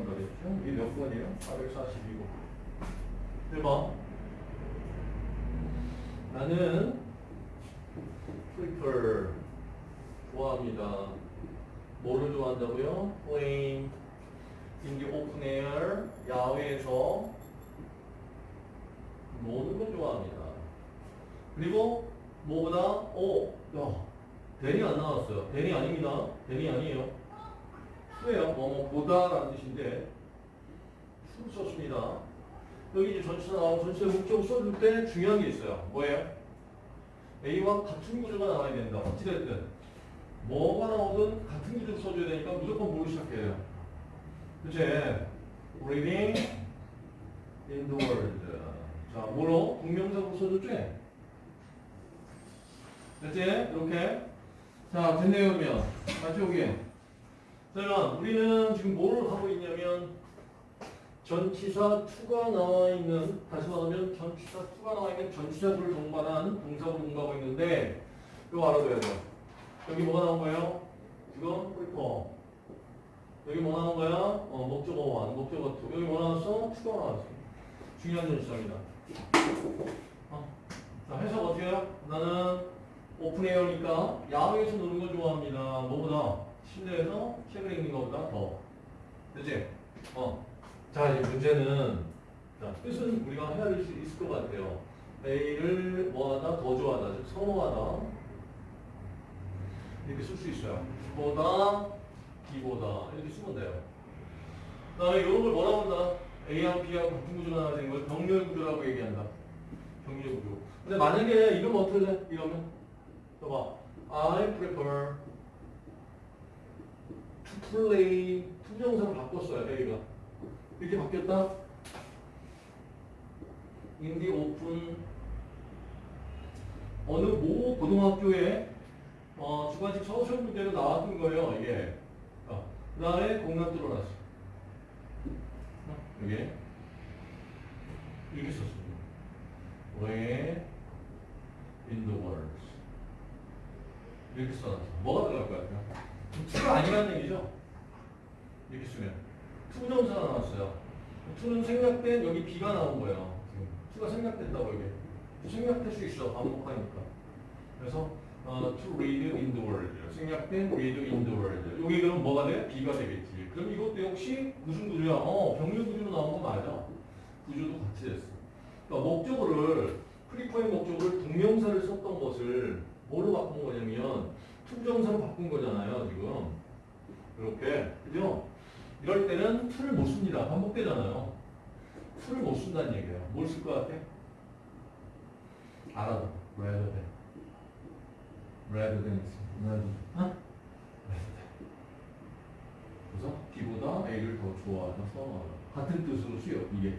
좋아한다 그랬죠? 이게 몇 번이에요? 442번. 1번. 나는 prefer 좋아합니다. 뭐를 좋아한다고요? playing in 야외에서 노는 걸 좋아합니다. 그리고 뭐보다 오, 야, 대리 안 나왔어요. 대리 아닙니다. 대리 아니에요. 수예요. 뭐뭐 보다라는 뜻인데 수를 썼습니다. 여기 이제 전치사 나오고 전치사 목적을 써줄 때 중요한 게 있어요. 뭐예요? A와 같은 구조가 나와야 된다. 어찌됐든 뭐가 나오든 같은 구조를 써줘야 되니까 무조건 뭐로 시작해요? 그치? Reading in the world. 자, 뭐로? 동명사로 써줬지? 됐지? 이렇게. 자, 됐네요, 그러면. 맞죠, 여기? 자, 그러면 우리는 지금 뭐를 하고 있냐면 전치사 to가 나와 있는 다시 말하면 전치사 to가 나와 있는 전치사구를 동반한 동사구를 공부하고 있는데 이거 알아둬야 돼요. 여기 뭐가 나온 거예요? 이건 prefer. 여기 뭐 나온 거야? 어, 목적어 1, 목적어 2. 여기 뭐 나왔어? to가 나왔어. 중요한 전치사입니다. 어. 자, 해석 어떻게 해요? 나는 오픈에어니까 야외에서 노는 걸 좋아합니다. 실내에서 책을 읽는 것보다 더. 그치? 어. 자, 이제 문제는, 자, 뜻은 우리가 헤아릴 수 있을 것 같아요. A를 뭐 하다? 더 좋아하다. 즉, 선호하다. 이렇게 쓸 수 있어요. 보다, B보다. 이렇게 쓰면 돼요. 그 다음에 이런 걸 뭐라고 한다? A하고 B하고 같은 구조가 나와 되는 걸 병렬 구조라고 얘기한다. 병렬 구조. 근데 만약에 이러면 어떻게 돼? 이러면? 봐봐. I prefer play. 투정사로 바꿨어요, A가. 이렇게 바뀌었다? the open. 어느 모 고등학교에 어, 주관식 서술 문제로 나왔던 거예요, 이게. 어, 그 다음에 공간 뚫어놨어. 어, 여기. 이렇게 썼습니다. Where in the world. 이렇게 써놨어. 뭐가 들어갈 것 같아요? 투가 아니라는 얘기죠? 이렇게 쓰면. 투정사가 나왔어요. 투는 생략된 여기 B가 나온 거예요. 투가 생략된다고 이게. 생략될 수 있어. 반복하니까. 그래서 어, to read in the world. 생략된 read in the world. 여기 그럼 뭐가 돼? B가 되겠지. 그럼 이것도 역시 무슨 구조야? 어, 병렬 구조로 나온 거 맞아. 구조도 같이 됐어. 그러니까 목적어를 prefer의 목적어를 동명사를 썼던 것을 뭐로 바꾼 거냐면 to부정사로 바꾼 거잖아요, 지금. 이렇게. 그죠? 이럴 때는 to를 못 씁니다. 반복되잖아요. to를 못 쓴다는 얘기예요. 뭘 쓸 것 같아? 알아도. rather than. rather than. rather than. 어? 그래서 B보다 A를 더 선호하다. 같은 뜻으로 쓰여, 이게.